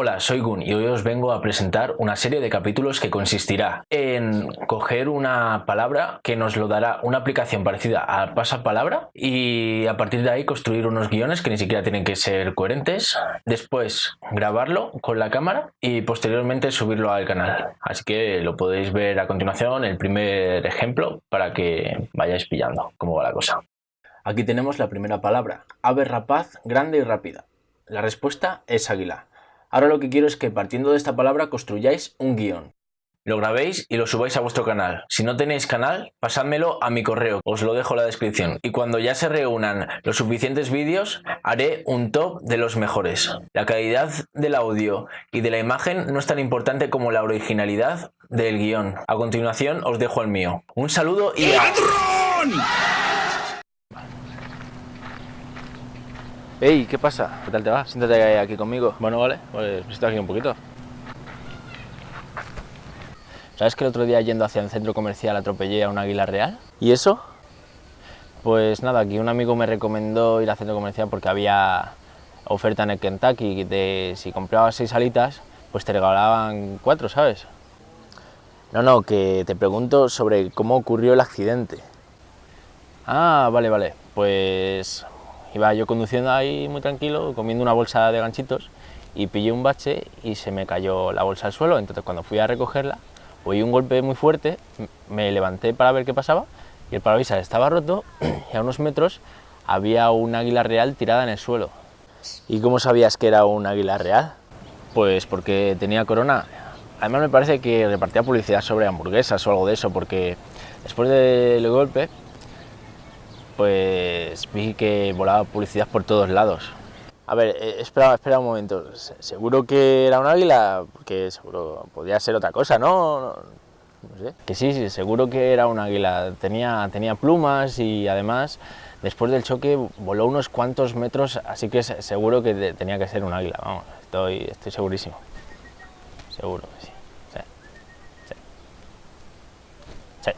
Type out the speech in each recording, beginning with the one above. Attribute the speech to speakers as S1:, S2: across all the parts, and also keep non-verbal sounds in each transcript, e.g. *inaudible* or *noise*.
S1: Hola, soy Gun y hoy os vengo a presentar una serie de capítulos que consistirá en coger una palabra que nos lo dará una aplicación parecida a pasapalabra y a partir de ahí construir unos guiones que ni siquiera tienen que ser coherentes, después grabarlo con la cámara y posteriormente subirlo al canal. Así que lo podéis ver a continuación el primer ejemplo para que vayáis pillando cómo va la cosa. Aquí tenemos la primera palabra, ave rapaz grande y rápida. La respuesta es águila. Ahora lo que quiero es que partiendo de esta palabra construyáis un guion. Lo grabéis y lo subáis a vuestro canal. Si no tenéis canal, pasádmelo a mi correo, os lo dejo en la descripción. Y cuando ya se reúnan los suficientes vídeos, haré un top de los mejores. La calidad del audio y de la imagen no es tan importante como la originalidad del guion. A continuación os dejo el mío. Un saludo y...
S2: Ey, ¿qué pasa? ¿Qué tal te va? Siéntate aquí conmigo. Bueno, vale, pues me estoy aquí un poquito. ¿Sabes que el otro día yendo hacia el centro comercial atropellé a un águila real? ¿Y eso? Pues nada, aquí un amigo me recomendó ir al centro comercial porque había oferta en el Kentucky de si comprabas seis alitas, pues te regalaban cuatro, ¿sabes? No, no, que te pregunto sobre cómo ocurrió el accidente. Ah, vale, vale. Pues Iba yo conduciendo ahí muy tranquilo, comiendo una bolsa de ganchitos y pillé un bache y se me cayó la bolsa al suelo. Entonces cuando fui a recogerla, oí un golpe muy fuerte, me levanté para ver qué pasaba y el parabrisas estaba roto *clears throat* y a unos metros había un águila real tirada en el suelo. ¿Y cómo sabías que era un águila real? Pues porque tenía corona. Además me parece que repartía publicidad sobre hamburguesas o algo de eso, porque después del golpe pues vi que volaba publicidad por todos lados. A ver, eh, espera, espera un momento, ¿seguro que era un águila? Porque seguro podría ser otra cosa, ¿no? no, sé. Que sí, sí, seguro que era un águila, tenía, tenía plumas y además después del choque voló unos cuantos metros, así que seguro que tenía que ser un águila, vamos, estoy, estoy segurísimo, seguro que sí. sí.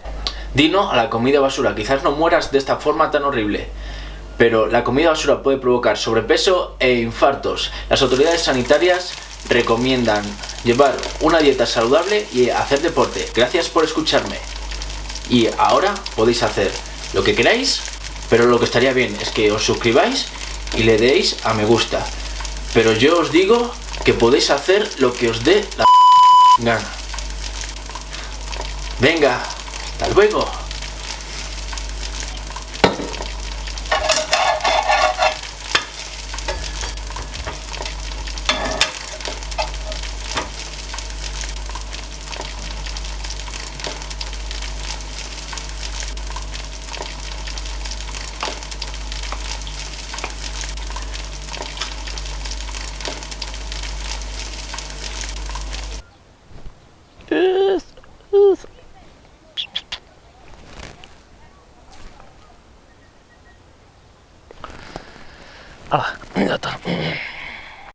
S1: Dino a la comida basura, quizás no mueras de esta forma tan horrible. Pero la comida basura puede provocar sobrepeso e infartos. Las autoridades sanitarias recomiendan llevar una dieta saludable y hacer deporte. Gracias por escucharme. Y ahora podéis hacer lo que queráis, pero lo que estaría bien es que os suscribáis y le deis a me gusta. Pero yo os digo que podéis hacer lo que os dé la gana. Venga, hasta luego.
S2: Ah, ya está.